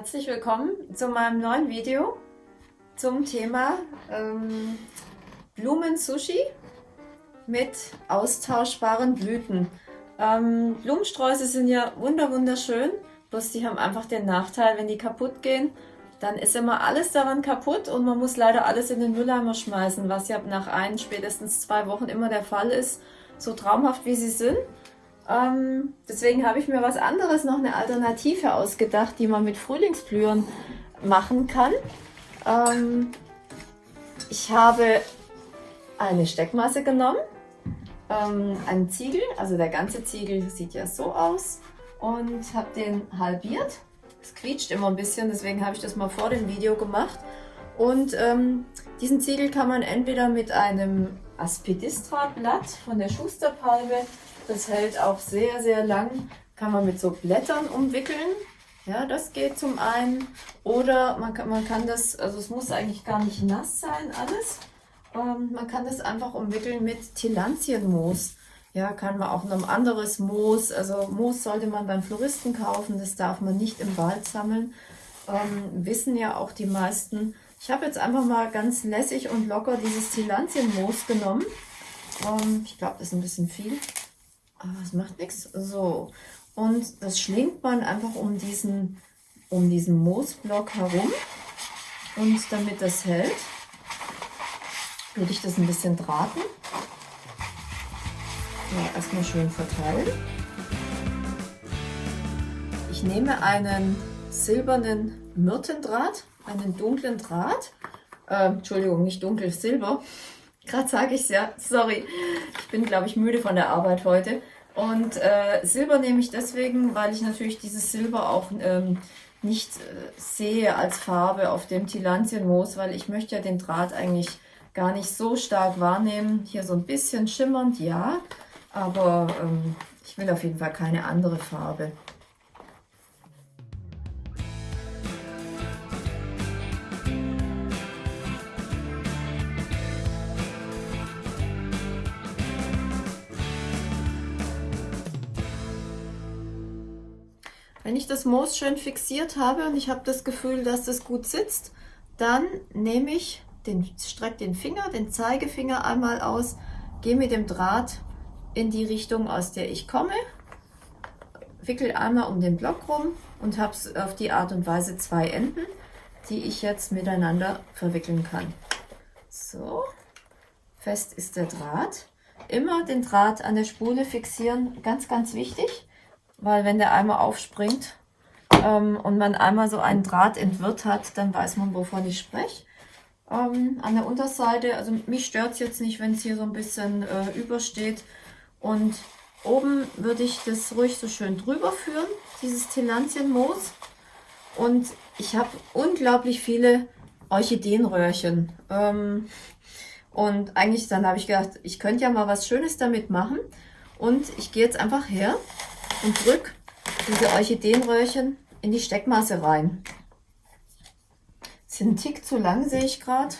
Herzlich willkommen zu meinem neuen Video zum Thema ähm, Blumen-Sushi mit austauschbaren Blüten. Ähm, Blumensträuße sind ja wunder wunderschön, bloß die haben einfach den Nachteil, wenn die kaputt gehen, dann ist immer alles daran kaputt und man muss leider alles in den Mülleimer schmeißen, was ja nach ein, spätestens zwei Wochen immer der Fall ist, so traumhaft wie sie sind. Ähm, deswegen habe ich mir was anderes, noch eine Alternative ausgedacht, die man mit Frühlingsblühen machen kann. Ähm, ich habe eine Steckmasse genommen, ähm, einen Ziegel, also der ganze Ziegel sieht ja so aus und habe den halbiert. Es quietscht immer ein bisschen, deswegen habe ich das mal vor dem Video gemacht. Und ähm, diesen Ziegel kann man entweder mit einem Aspidistra-Blatt von der Schusterpalme das hält auch sehr, sehr lang. Kann man mit so Blättern umwickeln. Ja, das geht zum einen. Oder man kann, man kann das, also es muss eigentlich gar nicht nass sein alles. Ähm, man kann das einfach umwickeln mit Tilantienmoos. Ja, kann man auch noch ein anderes Moos. Also Moos sollte man beim Floristen kaufen. Das darf man nicht im Wald sammeln. Ähm, wissen ja auch die meisten. Ich habe jetzt einfach mal ganz lässig und locker dieses Tilantienmoos genommen. Ähm, ich glaube, das ist ein bisschen viel. Aber es macht nichts. So. Und das schlingt man einfach um diesen, um diesen Moosblock herum. Und damit das hält, würde ich das ein bisschen draten. Ja, erstmal schön verteilen. Ich nehme einen silbernen Myrtendraht, einen dunklen Draht. Äh, Entschuldigung, nicht dunkel, Silber. Gerade sage ich es ja, sorry. Ich bin, glaube ich, müde von der Arbeit heute. Und äh, Silber nehme ich deswegen, weil ich natürlich dieses Silber auch ähm, nicht äh, sehe als Farbe auf dem Tilantienmoos, weil ich möchte ja den Draht eigentlich gar nicht so stark wahrnehmen. Hier so ein bisschen schimmernd, ja, aber ähm, ich will auf jeden Fall keine andere Farbe. Wenn ich das Moos schön fixiert habe und ich habe das Gefühl, dass das gut sitzt, dann nehme ich den, strecke den Finger, den Zeigefinger einmal aus, gehe mit dem Draht in die Richtung, aus der ich komme, wickel einmal um den Block rum und habe auf die Art und Weise zwei Enden, die ich jetzt miteinander verwickeln kann. So, fest ist der Draht. Immer den Draht an der Spule fixieren, ganz, ganz wichtig weil wenn der einmal aufspringt ähm, und man einmal so einen Draht entwirrt hat, dann weiß man, wovon ich spreche. Ähm, an der Unterseite, also mich stört es jetzt nicht, wenn es hier so ein bisschen äh, übersteht. Und oben würde ich das ruhig so schön drüber führen, dieses Tilantienmoos. Und ich habe unglaublich viele Orchideenröhrchen. Ähm, und eigentlich dann habe ich gedacht, ich könnte ja mal was Schönes damit machen. Und ich gehe jetzt einfach her und drücke diese Orchideenröhrchen in die Steckmasse rein. Sind Tick zu lang, sehe ich gerade.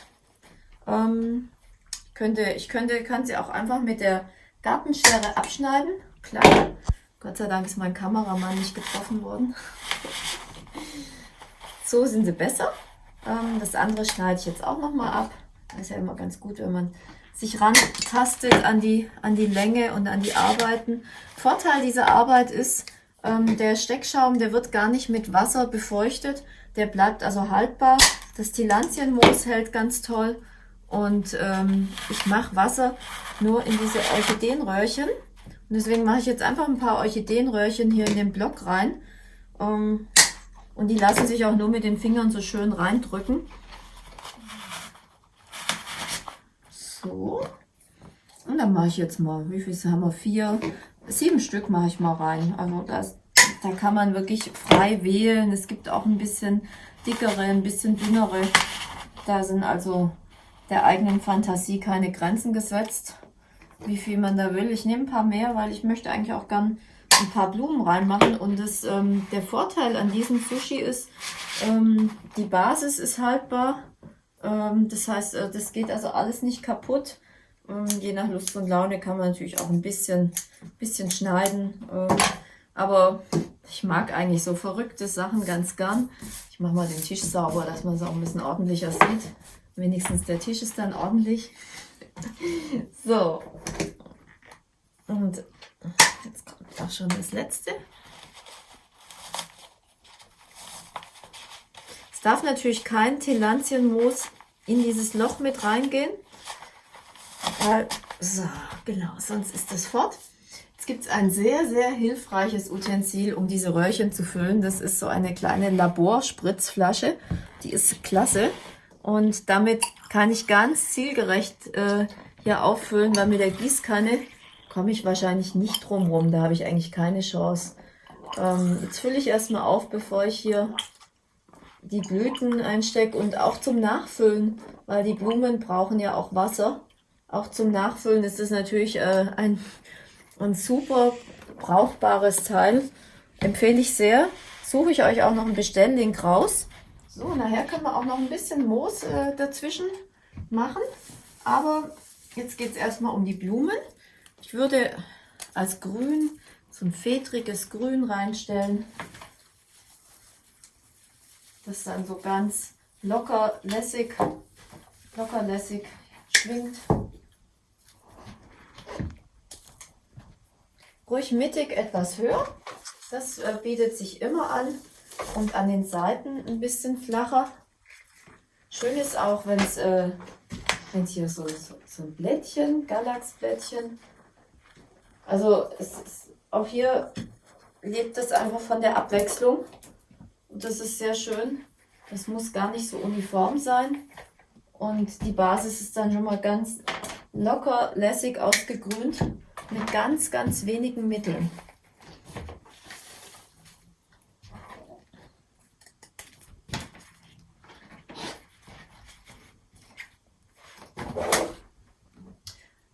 Ähm, könnte, ich könnte, kann sie auch einfach mit der Gartenschere abschneiden. Klar, Gott sei Dank ist mein Kameramann nicht getroffen worden. So sind sie besser. Ähm, das andere schneide ich jetzt auch nochmal ab. Das ist ja immer ganz gut, wenn man sich rantastet an die, an die Länge und an die Arbeiten. Vorteil dieser Arbeit ist, ähm, der Steckschaum, der wird gar nicht mit Wasser befeuchtet. Der bleibt also haltbar. Das Tilantienmoos hält ganz toll. Und ähm, ich mache Wasser nur in diese Orchideenröhrchen. Und deswegen mache ich jetzt einfach ein paar Orchideenröhrchen hier in den Block rein. Ähm, und die lassen sich auch nur mit den Fingern so schön reindrücken. So. Und dann mache ich jetzt mal, wie viel haben wir? Vier, sieben Stück mache ich mal rein. Also das, da kann man wirklich frei wählen. Es gibt auch ein bisschen dickere, ein bisschen dünnere. Da sind also der eigenen Fantasie keine Grenzen gesetzt, wie viel man da will. Ich nehme ein paar mehr, weil ich möchte eigentlich auch gern ein paar Blumen reinmachen. Und das, ähm, der Vorteil an diesem Sushi ist, ähm, die Basis ist haltbar das heißt, äh, das geht also alles nicht kaputt. Ähm, je nach Lust und Laune kann man natürlich auch ein bisschen, bisschen schneiden. Ähm, aber Ich mag eigentlich so verrückte Sachen ganz gern. Ich mache mal den Tisch sauber, dass man es auch ein bisschen ordentlicher sieht. Wenigstens der Tisch ist dann ordentlich. So. Und jetzt kommt auch schon das letzte. Es darf natürlich kein Telantienmoos in dieses Loch mit reingehen. Weil, so, genau, sonst ist das fort. Jetzt gibt es ein sehr, sehr hilfreiches Utensil, um diese Röhrchen zu füllen. Das ist so eine kleine Laborspritzflasche. Die ist klasse. Und damit kann ich ganz zielgerecht äh, hier auffüllen, weil mit der Gießkanne komme ich wahrscheinlich nicht drum rum. Da habe ich eigentlich keine Chance. Ähm, jetzt fülle ich erstmal auf, bevor ich hier die Blüten einstecke und auch zum Nachfüllen, weil die Blumen brauchen ja auch Wasser. Auch zum Nachfüllen ist es natürlich äh, ein ein super brauchbares Teil. Empfehle ich sehr. Suche ich euch auch noch einen Bestelllink raus. So, nachher können wir auch noch ein bisschen Moos äh, dazwischen machen. Aber jetzt geht es erstmal um die Blumen. Ich würde als Grün so ein fedriges Grün reinstellen. Das dann so ganz locker lässig, locker lässig schwingt. ruhig mittig etwas höher. Das äh, bietet sich immer an und an den Seiten ein bisschen flacher. Schön ist auch, wenn es äh, hier so, so, so, ein Blättchen, Galaxblättchen. Also es ist, auch hier lebt es einfach von der Abwechslung. Und das ist sehr schön. Das muss gar nicht so uniform sein. Und die Basis ist dann schon mal ganz locker, lässig ausgegrünt mit ganz, ganz wenigen Mitteln.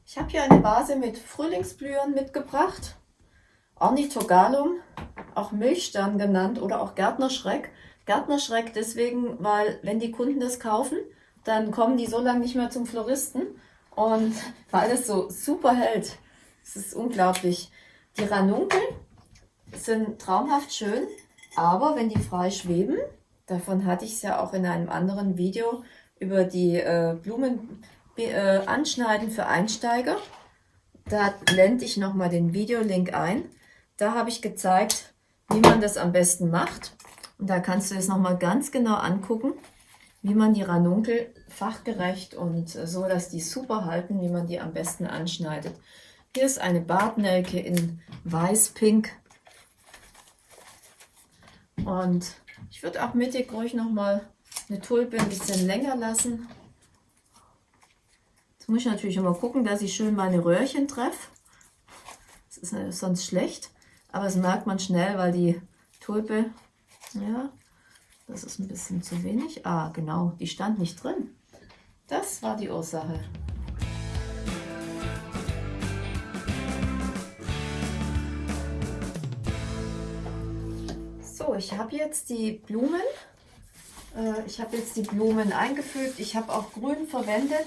Ich habe hier eine Vase mit Frühlingsblühern mitgebracht. Ornithogalum, auch Milchstern genannt oder auch Gärtnerschreck. Gärtnerschreck deswegen, weil wenn die Kunden das kaufen, dann kommen die so lange nicht mehr zum Floristen. Und weil es so super hält, es ist unglaublich. Die Ranunkel sind traumhaft schön, aber wenn die frei schweben, davon hatte ich es ja auch in einem anderen Video über die äh, Blumen äh, anschneiden für Einsteiger. Da blende ich nochmal den Videolink ein. Da habe ich gezeigt, wie man das am besten macht. Und da kannst du es nochmal ganz genau angucken, wie man die Ranunkel fachgerecht und so, dass die super halten, wie man die am besten anschneidet. Hier ist eine Bartnelke in weiß-pink. Und ich würde auch mittig ruhig nochmal eine Tulpe ein bisschen länger lassen. Jetzt muss ich natürlich immer gucken, dass ich schön meine Röhrchen treffe. Das ist sonst schlecht, aber das merkt man schnell, weil die Tulpe, ja, das ist ein bisschen zu wenig. Ah, genau, die stand nicht drin. Das war die Ursache. ich habe jetzt die Blumen. Äh, ich habe jetzt die Blumen eingefügt. Ich habe auch grün verwendet.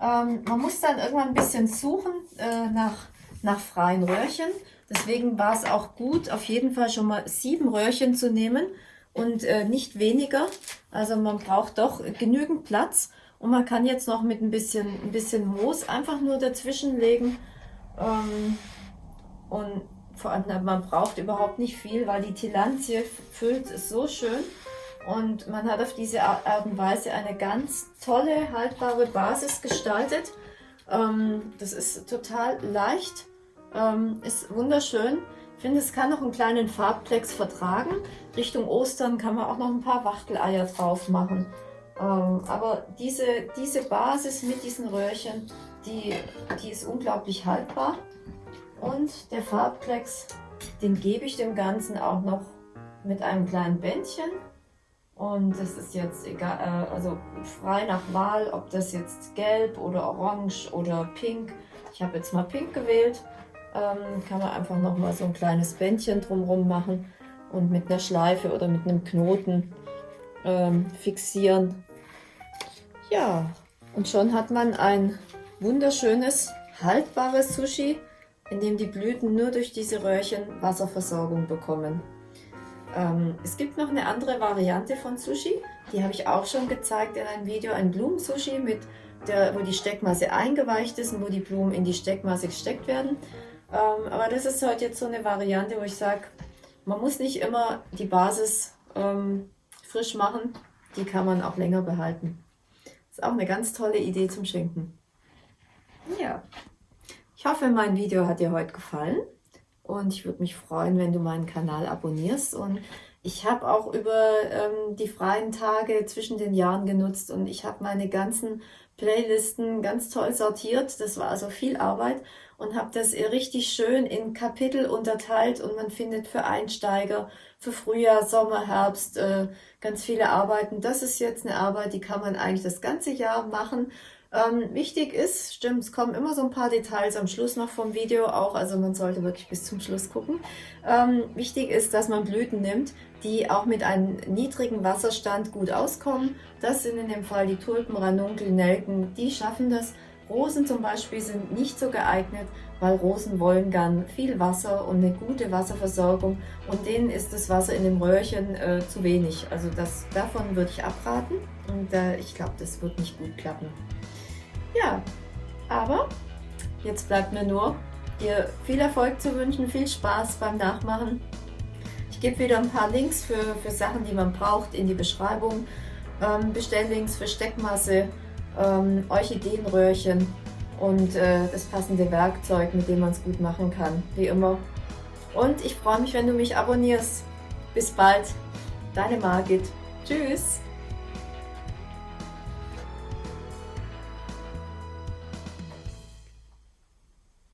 Ähm, man muss dann irgendwann ein bisschen suchen äh, nach, nach freien Röhrchen. Deswegen war es auch gut, auf jeden Fall schon mal sieben Röhrchen zu nehmen und äh, nicht weniger. Also man braucht doch genügend Platz. Und man kann jetzt noch mit ein bisschen, ein bisschen Moos einfach nur dazwischen legen. Ähm, und vor allem, man braucht überhaupt nicht viel, weil die Tilantie füllt es so schön. Und man hat auf diese Art und Weise eine ganz tolle, haltbare Basis gestaltet. Ähm, das ist total leicht, ähm, ist wunderschön. Ich finde, es kann noch einen kleinen Farbplex vertragen. Richtung Ostern kann man auch noch ein paar Wachteleier drauf machen. Ähm, aber diese, diese Basis mit diesen Röhrchen, die, die ist unglaublich haltbar. Und der Farbklecks, den gebe ich dem Ganzen auch noch mit einem kleinen Bändchen. Und das ist jetzt egal, äh, also frei nach Wahl, ob das jetzt gelb oder orange oder pink. Ich habe jetzt mal pink gewählt. Ähm, kann man einfach noch mal so ein kleines Bändchen drumherum machen und mit einer Schleife oder mit einem Knoten ähm, fixieren. Ja, und schon hat man ein wunderschönes, haltbares Sushi in dem die Blüten nur durch diese Röhrchen Wasserversorgung bekommen. Ähm, es gibt noch eine andere Variante von Sushi, die habe ich auch schon gezeigt in einem Video, ein Blumensushi, mit der, wo die Steckmasse eingeweicht ist und wo die Blumen in die Steckmasse gesteckt werden. Ähm, aber das ist heute jetzt so eine Variante, wo ich sage, man muss nicht immer die Basis ähm, frisch machen, die kann man auch länger behalten. Ist auch eine ganz tolle Idee zum Schenken. Ja, ich hoffe, mein Video hat dir heute gefallen und ich würde mich freuen, wenn du meinen Kanal abonnierst und ich habe auch über ähm, die freien Tage zwischen den Jahren genutzt und ich habe meine ganzen Playlisten ganz toll sortiert. Das war also viel Arbeit und habe das richtig schön in Kapitel unterteilt und man findet für Einsteiger, für Frühjahr, Sommer, Herbst äh, ganz viele Arbeiten. Das ist jetzt eine Arbeit, die kann man eigentlich das ganze Jahr machen. Ähm, wichtig ist, stimmt, es kommen immer so ein paar Details am Schluss noch vom Video auch, also man sollte wirklich bis zum Schluss gucken. Ähm, wichtig ist, dass man Blüten nimmt, die auch mit einem niedrigen Wasserstand gut auskommen. Das sind in dem Fall die Tulpen, Ranunkel, Nelken, die schaffen das Rosen zum Beispiel sind nicht so geeignet, weil Rosen wollen gern viel Wasser und eine gute Wasserversorgung und denen ist das Wasser in dem Röhrchen äh, zu wenig. Also das, davon würde ich abraten und äh, ich glaube, das wird nicht gut klappen. Ja, aber jetzt bleibt mir nur, dir viel Erfolg zu wünschen, viel Spaß beim Nachmachen. Ich gebe wieder ein paar Links für, für Sachen, die man braucht in die Beschreibung. Ähm, Bestelllinks für Steckmasse, ähm, Orchideenröhrchen und äh, das passende Werkzeug, mit dem man es gut machen kann, wie immer. Und ich freue mich, wenn du mich abonnierst. Bis bald, deine Margit. Tschüss!